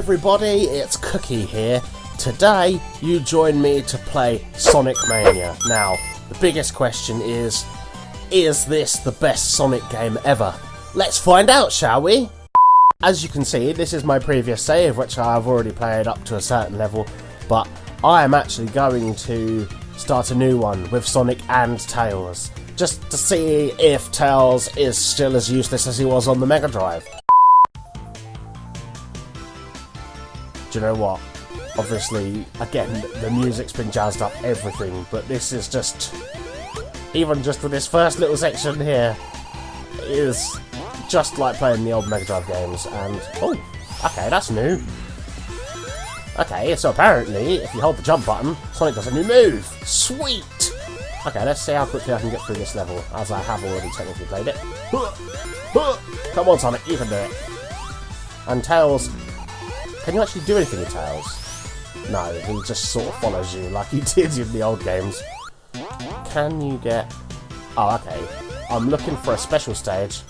everybody, it's Cookie here. Today, you join me to play Sonic Mania. Now, the biggest question is, is this the best Sonic game ever? Let's find out, shall we? As you can see, this is my previous save, which I've already played up to a certain level, but I am actually going to start a new one with Sonic and Tails, just to see if Tails is still as useless as he was on the Mega Drive. Do you know what? Obviously, again, the music's been jazzed up everything, but this is just... Even just with this first little section here, is just like playing the old Mega Drive games, and... Oh, okay, that's new. Okay, so apparently, if you hold the jump button, Sonic does a new move! Sweet! Okay, let's see how quickly I can get through this level, as I have already technically played it. Come on, Sonic, you can do it! And Tails can you actually do anything with Tails? No, he just sort of follows you like he did in the old games. Can you get... Oh, okay. I'm looking for a special stage.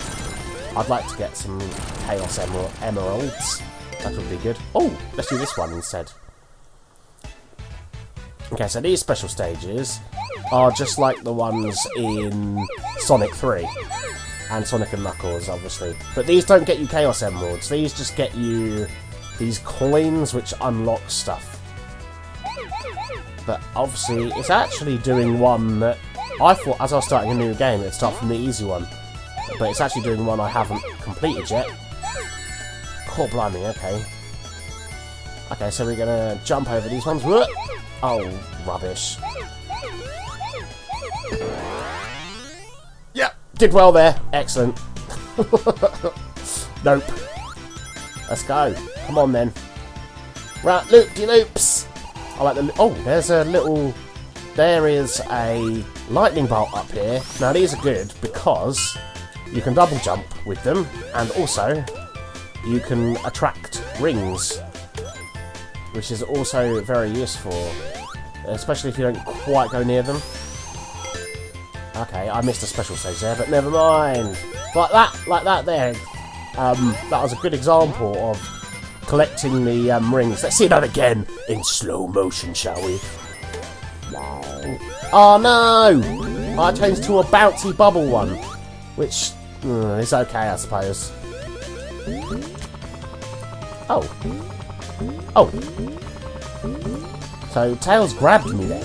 I'd like to get some Chaos Emer Emeralds. That would be good. Oh, let's do this one instead. Okay, so these special stages are just like the ones in Sonic 3 and Sonic and Knuckles, obviously. But these don't get you Chaos Emeralds. These just get you these coins which unlock stuff. But obviously, it's actually doing one that I thought as I was starting a new game, it'd start from the easy one. But it's actually doing one I haven't completed yet. Cool, blimey, okay. Okay, so we're gonna jump over these ones. Oh, rubbish. Yep, did well there. Excellent. nope. Let's go. Come on then. Right, loop-de-loops. I like the... Oh, there's a little... There is a lightning bolt up here. Now these are good because you can double jump with them and also you can attract rings which is also very useful especially if you don't quite go near them. Okay, I missed a special stage there, but never mind. Like that, like that there. Um, that was a good example of collecting the um, rings. Let's see that again in slow motion, shall we? Oh no! I changed to a bouncy bubble one, which uh, is okay, I suppose. Oh. Oh. So Tails grabbed me then,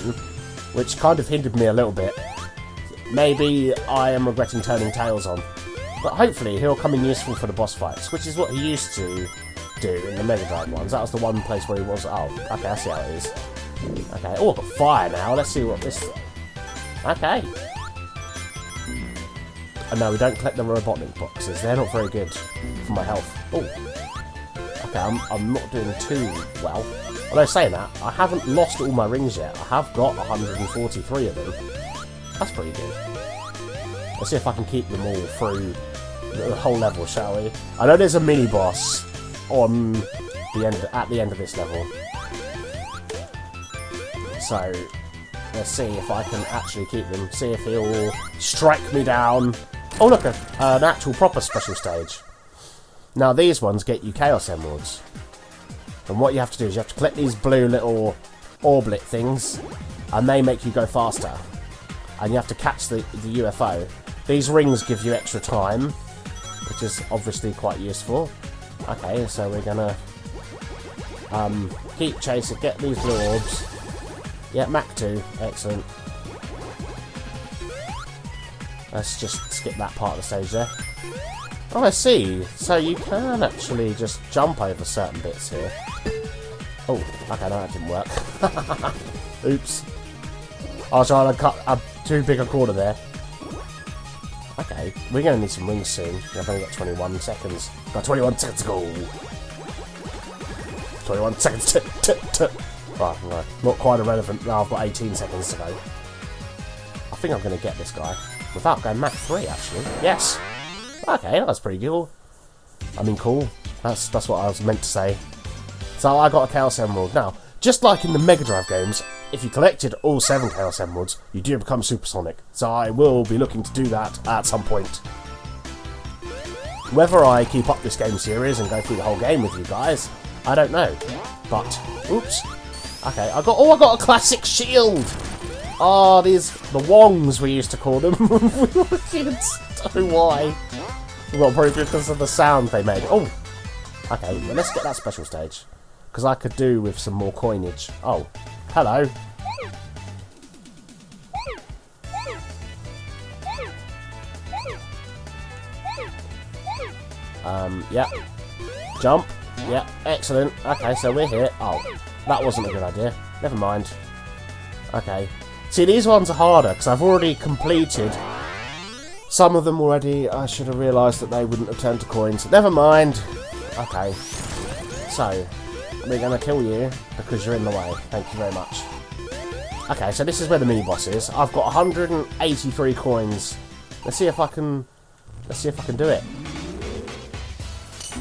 which kind of hindered me a little bit. Maybe I am regretting turning Tails on. But hopefully he'll come in useful for the boss fights, which is what he used to do in the Mega Drive ones. That was the one place where he was. Oh, okay, I see how it is. Okay. Oh, I've got fire now. Let's see what this. Okay. And no, we don't collect the Robotnik boxes. They're not very good for my health. Oh. Okay, I'm, I'm not doing too well. Although saying that, I haven't lost all my rings yet. I have got 143 of them. That's pretty good. Let's see if I can keep them all through the whole level, shall we? I know there's a mini boss on the end at the end of this level. So let's see if I can actually keep them. See if he'll strike me down. Oh look, a, an actual proper special stage. Now these ones get you Chaos Emeralds. And what you have to do is you have to collect these blue little orblet things, and they make you go faster. And you have to catch the, the UFO. These rings give you extra time, which is obviously quite useful. Okay, so we're gonna um, keep chasing, get these blue orbs. Yeah, Mach 2, excellent. Let's just skip that part of the stage there. Oh, I see. So you can actually just jump over certain bits here. Oh, okay, no, that didn't work. Oops. I was trying to cut a too big a corner there. Okay, we're going to need some rings soon. I've only got 21 seconds. Got 21 seconds to go. 21 seconds to... to. Right, right, not quite irrelevant. Now I've got 18 seconds to go. I think I'm going to get this guy. Without going Mach 3, actually. Yes! Okay, that's pretty cool. I mean, cool. That's, that's what I was meant to say. So I got a Chaos Emerald. Now, just like in the Mega Drive games, if you collected all seven Chaos Emeralds, you do become Supersonic, so I will be looking to do that at some point. Whether I keep up this game series and go through the whole game with you guys, I don't know. But, oops. Okay, I got, oh, I got a classic shield! Oh, these, the Wongs we used to call them. we didn't know why. Well, probably because of the sound they made. Oh, okay, well, let's get that special stage. Because I could do with some more coinage. Oh, hello. Um, yeah. Jump. Yeah, excellent. Okay, so we're here. Oh, that wasn't a good idea. Never mind. Okay. See, these ones are harder, because I've already completed some of them already. I should have realised that they wouldn't have turned to coins. Never mind. Okay. So, we're to kill you, because you're in the way. Thank you very much. Okay, so this is where the mini-boss is. I've got 183 coins. Let's see if I can... Let's see if I can do it.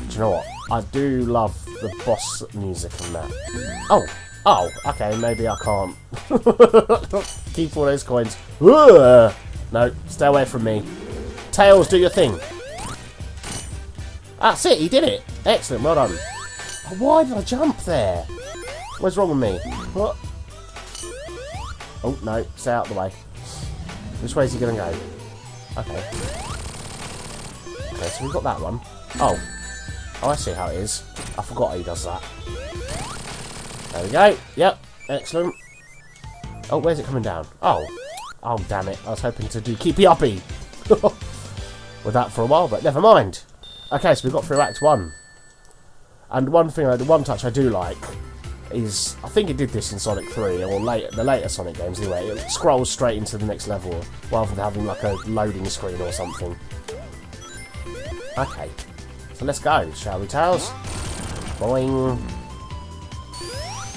Do you know what? I do love the boss music and that. Oh! Oh, okay, maybe I can't. Keep all those coins. Ugh! No, stay away from me. Tails, do your thing. That's it, he did it. Excellent, well done. Why did I jump there? What's wrong with me? What? Oh, no, stay out of the way. Which way is he going to go? Okay. Okay, so we've got that one. Oh. Oh, I see how it is. I forgot he does that. There we go. Yep, excellent. Oh, where's it coming down? Oh. Oh, damn it. I was hoping to do Keepy Uppy with that for a while, but never mind. Okay, so we've got through Act 1. And one thing, the one touch I do like is, I think it did this in Sonic 3, or late, the later Sonic games anyway, it scrolls straight into the next level, rather than having like a loading screen or something. Okay, so let's go, shall we, Tails? Boing.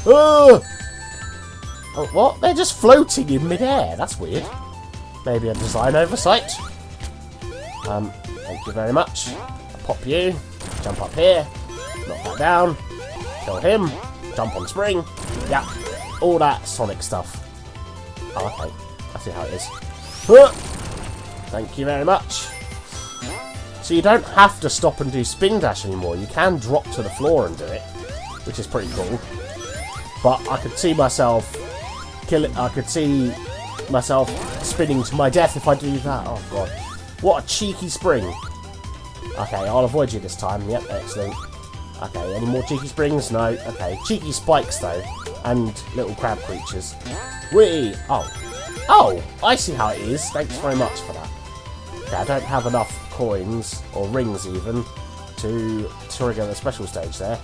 Oh! oh! What? They're just floating in midair. That's weird. Maybe a design oversight. Um, thank you very much. I'll pop you. Jump up here. Knock that down. Kill him. Jump on spring. Yeah. All that Sonic stuff. Oh, okay. I see how it is. Thank you very much. So you don't have to stop and do spin dash anymore. You can drop to the floor and do it, which is pretty cool. But I could see myself kill it. I could see myself spinning to my death if I do that. Oh god. What a cheeky spring. Okay, I'll avoid you this time. Yep, excellent. Okay, any more cheeky springs? No. Okay, cheeky spikes though. And little crab creatures. Whee! Oh. Oh! I see how it is. Thanks very much for that. Okay, I don't have enough coins, or rings even, to trigger the special stage there.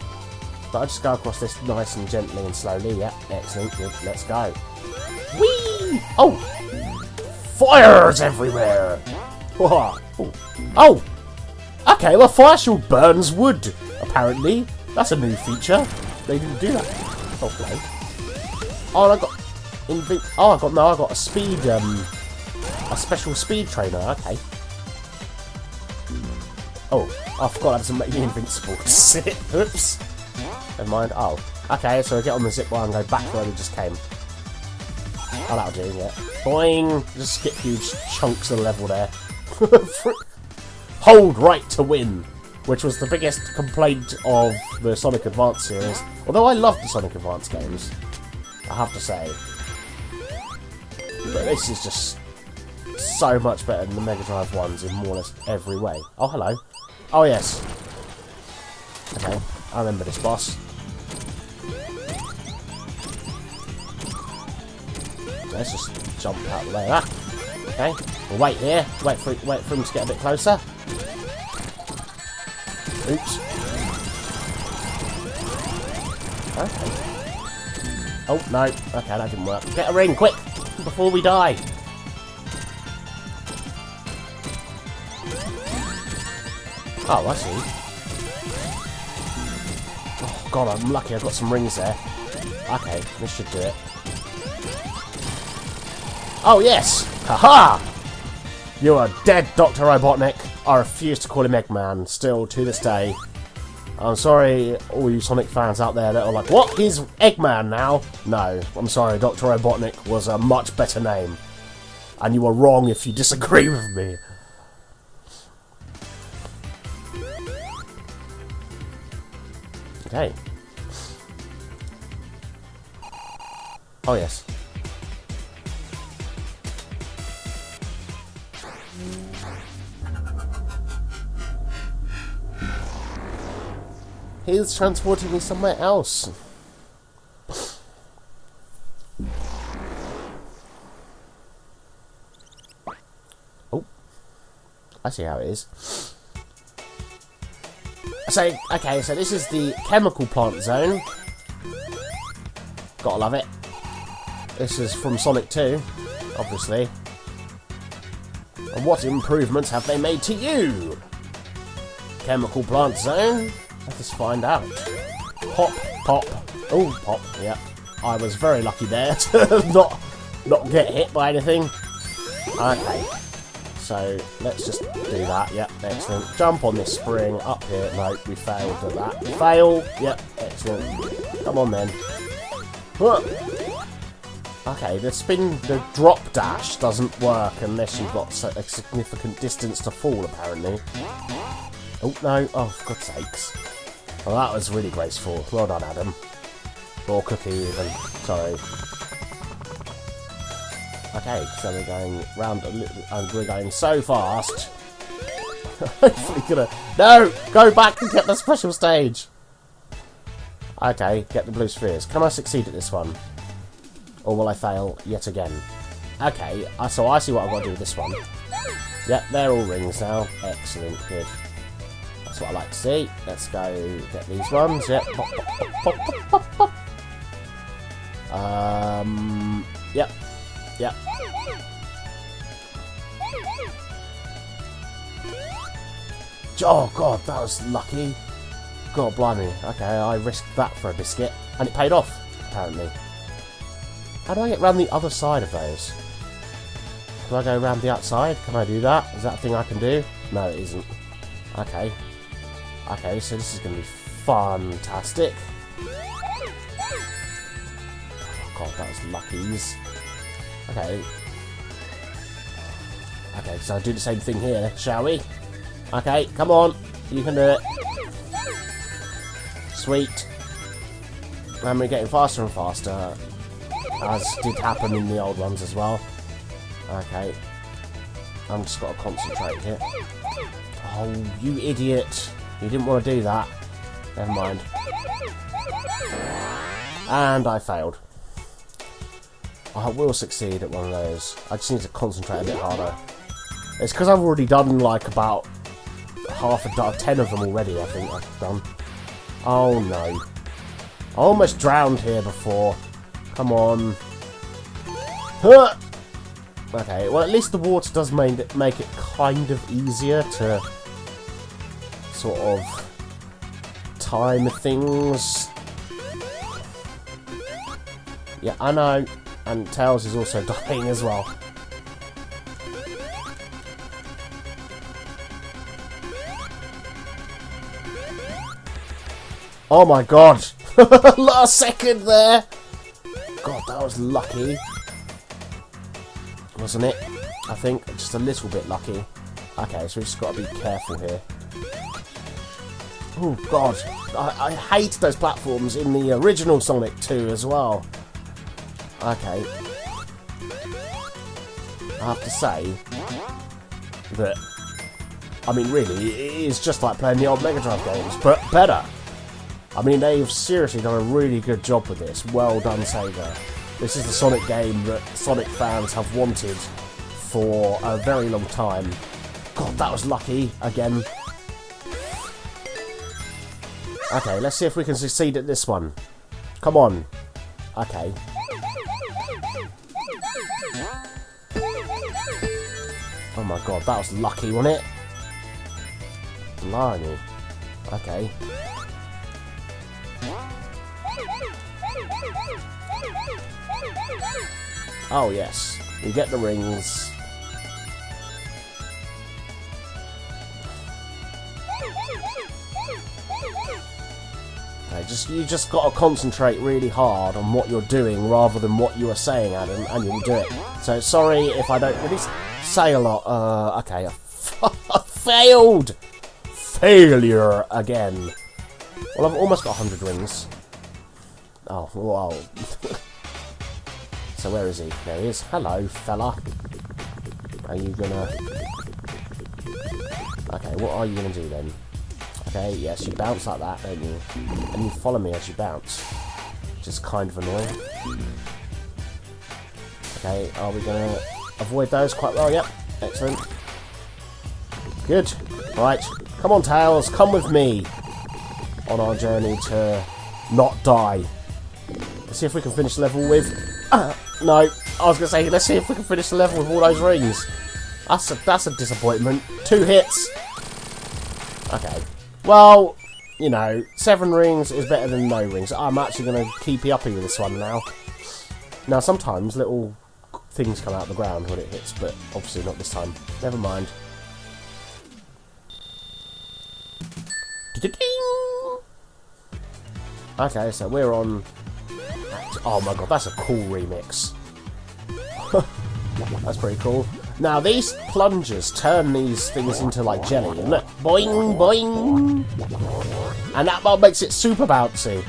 But I just go across this nice and gently and slowly. Yep, excellent. Good. Let's go. Whee! Oh! Fires everywhere! Oh! Okay, well, fire shield burns wood, apparently. That's a new feature. They didn't do that. Okay. Oh, I got... Oh, I got... No, I got a speed, um... A special speed trainer. Okay. Oh, I forgot that doesn't make me invincible. Oops. Never mind. Oh. Okay, so I get on the zip wire and go back where we just came. Oh, that'll do, yeah. Boing! Just skip huge chunks of level there. Hold right to win! Which was the biggest complaint of the Sonic Advance series. Although I love the Sonic Advance games. I have to say. But this is just so much better than the Mega Drive ones in more or less every way. Oh, hello. Oh, yes. Okay, I remember this boss. Let's just jump out of the way ah, of that. Okay, we'll wait here. Wait for wait for him to get a bit closer. Oops. Oh no. Okay, that didn't work. Get a ring, quick, before we die. Oh, I see. Oh god, I'm lucky I've got some rings there. Okay, this should do it. Oh, yes! Haha! -ha! You are dead, Dr. Robotnik. I refuse to call him Eggman, still to this day. I'm sorry, all you Sonic fans out there that are like, what? He's Eggman now? No, I'm sorry, Dr. Robotnik was a much better name. And you are wrong if you disagree with me. Okay. Oh, yes. He's transporting me somewhere else. Oh. I see how it is. So, okay, so this is the chemical plant zone. Gotta love it. This is from Sonic 2, obviously. And what improvements have they made to you? Chemical plant zone? Let us find out. Pop, pop. Oh, pop, yeah. I was very lucky there to not, not get hit by anything. Okay. So, let's just do that. Yep, excellent. Jump on this spring. Up here. No, we failed at that. Fail. Yep, excellent. Come on then. Okay, the spin, the drop dash doesn't work unless you've got a significant distance to fall, apparently. Oh, no. Oh, for God's sakes. Well, that was really graceful. Well done, Adam. Or Cookie, even. Sorry. Okay, so we're going round a little, and we're going so fast. Hopefully gonna... No! Go back and get the special stage! Okay, get the blue spheres. Can I succeed at this one? Or will I fail yet again? Okay, uh, so I see what I've got to do with this one. Yep, they're all rings now. Excellent, good. That's what I like to see. Let's go get these ones. Yep. Pop, pop, pop, um. Yep. Yep. Oh god, that was lucky. God blimey. Okay, I risked that for a biscuit. And it paid off, apparently. How do I get around the other side of those? Can I go around the outside? Can I do that? Is that a thing I can do? No, it isn't. Okay. Okay, so this is going to be fantastic. Oh god, that was luckies. Okay. Okay, so I'll do the same thing here, shall we? Okay, come on. You can do it. Sweet. And we're getting faster and faster. As did happen in the old ones as well. Okay. I'm just got to concentrate here. Oh, you idiot. You didn't want to do that. Never mind. And I failed. I will succeed at one of those. I just need to concentrate a bit harder. It's because I've already done like about half a ten of them already, I think I've done. Oh no. I almost drowned here before. Come on. Huh! Okay, well at least the water does make it kind of easier to sort of time things. Yeah, I know. And Tails is also dying as well. Oh my god! Last second there! God, that was lucky. Wasn't it? I think just a little bit lucky. Okay, so we've just got to be careful here. Oh god, I, I hate those platforms in the original Sonic 2 as well. Okay. I have to say that, I mean really, it is just like playing the old Mega Drive games, but better. I mean, they've seriously done a really good job with this. Well done, Sega. This is the Sonic game that Sonic fans have wanted for a very long time. God, that was lucky, again. Okay, let's see if we can succeed at this one. Come on. Okay. Oh my god, that was lucky, wasn't it? Blimey. Okay. Oh yes, you get the rings. Okay, just you just got to concentrate really hard on what you're doing rather than what you are saying, Adam, and you'll do it. So sorry if I don't really say a lot. Uh, okay, I failed. Failure again. Well, I've almost got 100 rings. Oh, wow. So where is he? There he is. Hello, fella. Are you gonna... Okay, what are you gonna do then? Okay, yes, you bounce like that, don't you? And you follow me as you bounce. Is kind of annoying. Okay, are we gonna avoid those quite well? Yep, excellent. Good. Right, come on, Tails, come with me on our journey to not die. Let's see if we can finish the level with... Uh, no, I was going to say, let's see if we can finish the level with all those rings. That's a, that's a disappointment. Two hits. Okay. Well, you know, seven rings is better than no rings. I'm actually going to keep uppy with this one now. Now, sometimes little things come out of the ground when it hits, but obviously not this time. Never mind. Okay, so we're on... Oh my god, that's a cool remix. that's pretty cool. Now, these plungers turn these things into, like, jelly, and look, boing, boing! And that what makes it super bouncy.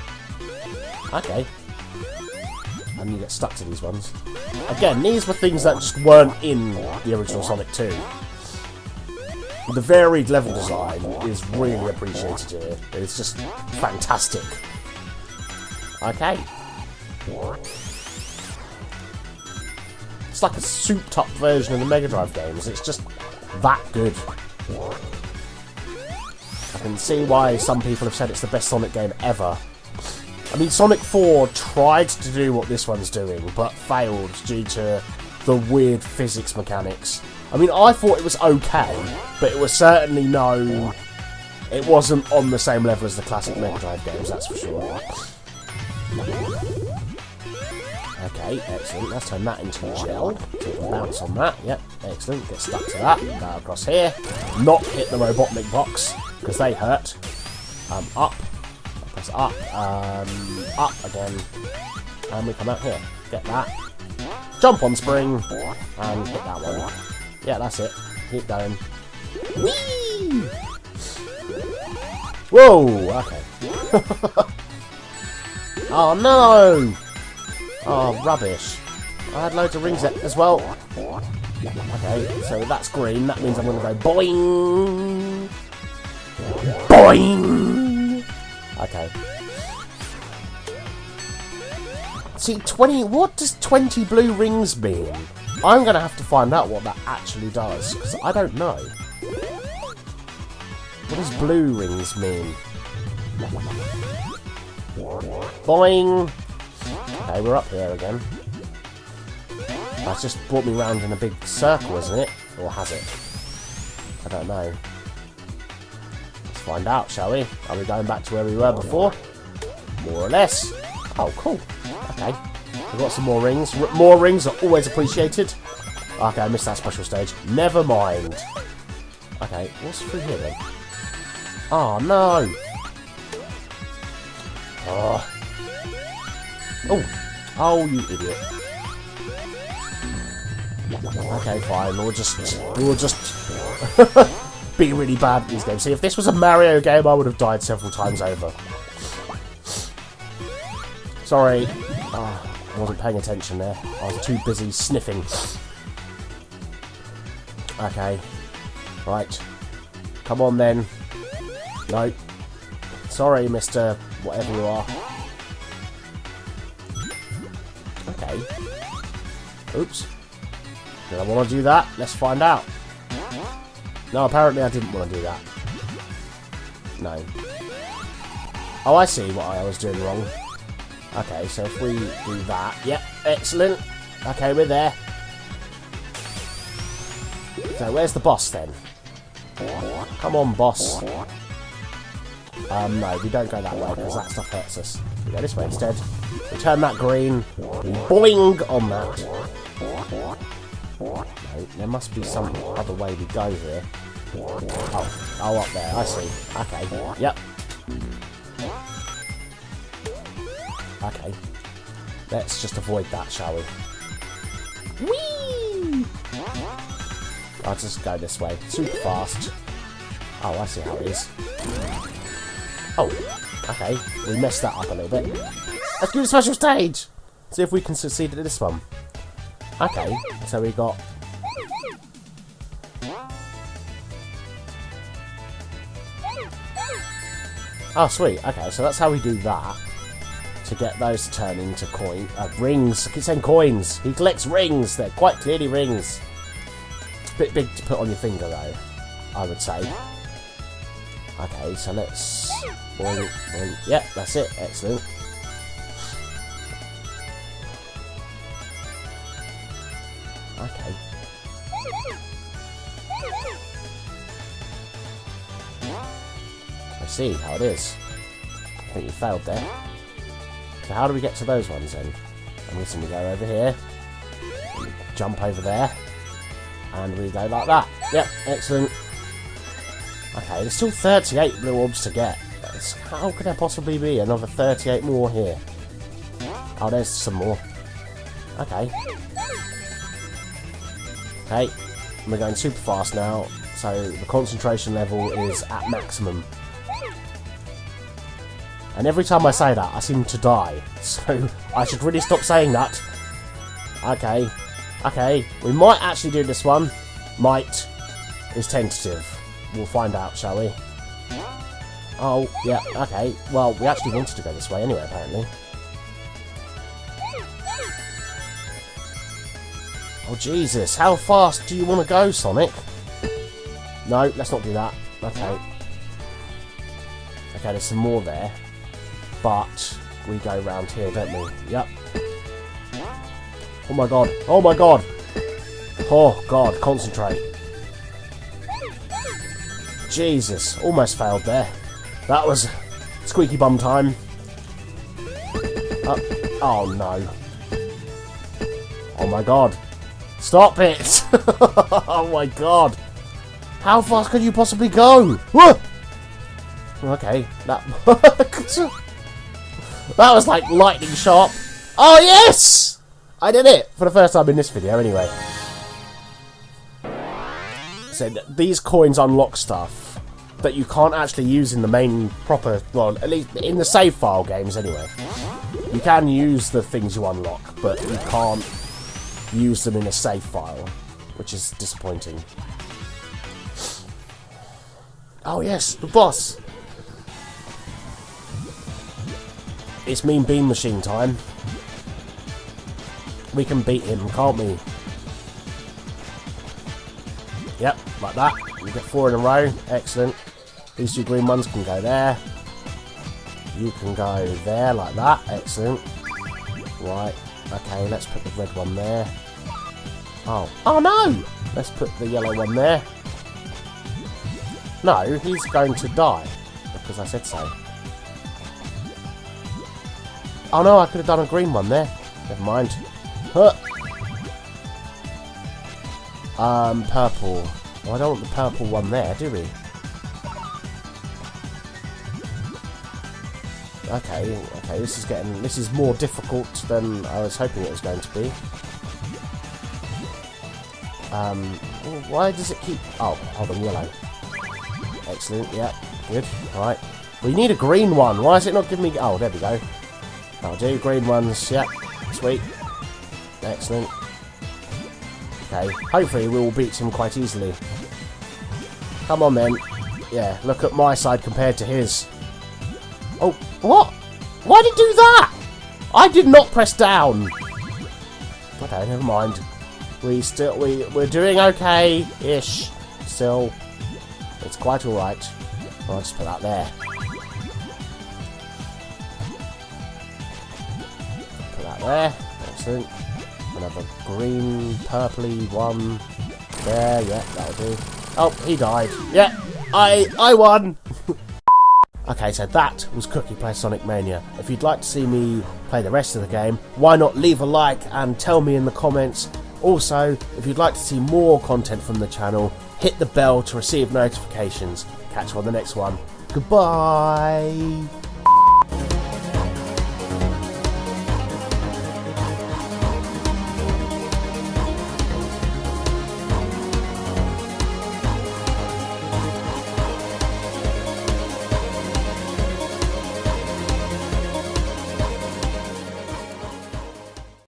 Okay. And you get stuck to these ones. Again, these were things that just weren't in the original Sonic 2. The varied level design is really appreciated here. It's just fantastic. Okay. It's like a souped-up version of the Mega Drive games. It's just that good. I can see why some people have said it's the best Sonic game ever. I mean, Sonic 4 tried to do what this one's doing, but failed due to the weird physics mechanics. I mean, I thought it was okay, but it was certainly no... It wasn't on the same level as the classic Mega Drive games, that's for sure. Okay, excellent. Let's turn that into gel. Bounce on that. Yep, excellent. Get stuck to that. Go across here. Not hit the Robotnik box, because they hurt. Um, up. Press up. Um, up again. And we come out here. Get that. Jump on spring. And hit that one. Yeah, that's it. Keep going. Whee! Whoa! Okay. Oh no! Oh, rubbish. I had loads of rings as well. Okay, so that's green. That means I'm going to go boing! Boing! Okay. See, 20... What does 20 blue rings mean? I'm going to have to find out what that actually does, because I don't know. What does blue rings mean? Boing! Okay, we're up here again. That's just brought me round in a big circle, isn't it? Or has it? I don't know. Let's find out, shall we? Are we going back to where we were before? More or less. Oh, cool. Okay. We've got some more rings. R more rings are always appreciated. Okay, I missed that special stage. Never mind. Okay, what's through here then? Oh, no! Oh. Oh. Oh, you idiot. Okay, fine. We'll just... We'll just... be really bad at these games. See, if this was a Mario game, I would have died several times over. Sorry. Oh, I wasn't paying attention there. I was too busy sniffing. Okay. Right. Come on, then. No. Sorry, Mr whatever you are. Oops. Did I want to do that? Let's find out. No, apparently I didn't want to do that. No. Oh, I see what I was doing wrong. Okay, so if we do that... Yep, excellent. Okay, we're there. So, where's the boss, then? Come on, boss. Um, no, we don't go that way, because that stuff hurts us. We go this way instead. We turn that green. Boing on that. No, there must be some other way we go here. Oh, oh, up there. I see. Okay. Yep. Okay. Let's just avoid that, shall we? Whee! I'll just go this way. Super fast. Oh, I see how it is. Oh, okay. We messed that up a little bit. Let's do the special stage! See if we can succeed at this one. Okay, so we got... Oh, sweet. Okay, so that's how we do that. To get those turning to turn into coin... Uh, rings. I keep saying coins. He collects rings. They're quite clearly rings. It's a bit big to put on your finger, though. I would say. Okay, so let's... Boing. Yeah, that's it. Excellent. See how it is. I think you failed there. So how do we get to those ones then? I'm guessing we go over here. Jump over there. And we go like that. Yep, excellent. Okay, there's still 38 blue orbs to get. How could there possibly be another 38 more here? Oh, there's some more. Okay. Okay, we're going super fast now, so the concentration level is at maximum. And every time I say that, I seem to die. So, I should really stop saying that. Okay. Okay, we might actually do this one. Might is tentative. We'll find out, shall we? Oh, yeah, okay. Well, we actually wanted to go this way anyway, apparently. Oh, Jesus. How fast do you want to go, Sonic? No, let's not do that. Okay. Okay, there's some more there. But we go round here, don't we? Yep. Oh my god. Oh my god. Oh god, concentrate. Jesus, almost failed there. That was squeaky bum time. Uh, oh no. Oh my god. Stop it! oh my god. How fast could you possibly go? Whoa! Okay, that... that was like lightning sharp. Oh yes! I did it! For the first time in this video, anyway. So these coins unlock stuff that you can't actually use in the main proper, well, at least in the save file games anyway. You can use the things you unlock, but you can't use them in a save file, which is disappointing. Oh yes, the boss! It's Mean Bean Machine time. We can beat him, can't we? Yep, like that. We get four in a row. Excellent. These two green ones can go there. You can go there like that. Excellent. Right. Okay, let's put the red one there. Oh. Oh no! Let's put the yellow one there. No, he's going to die. Because I said so. Oh no, I could have done a green one there. Never mind. Huh. Um, purple. Well, I don't want the purple one there, do we? Okay, okay, this is getting, this is more difficult than I was hoping it was going to be. Um, why does it keep, oh, hold on, yellow. Excellent, yeah, good, alright. We need a green one, why is it not giving me, oh, there we go. I'll do green ones, yeah, sweet. Excellent. Okay, hopefully we will beat him quite easily. Come on then. Yeah, look at my side compared to his. Oh, what? Why did he do that? I did not press down. Okay, never mind. We still we we're doing okay-ish. Still, it's quite all right. I'll just put that there. There. Excellent. Another green, purpley one. There, yeah, that'll do. Oh, he died. Yeah, I I won. Okay, so that was Cookie Play Sonic Mania. If you'd like to see me play the rest of the game, why not leave a like and tell me in the comments. Also, if you'd like to see more content from the channel, hit the bell to receive notifications. Catch you on the next one. Goodbye!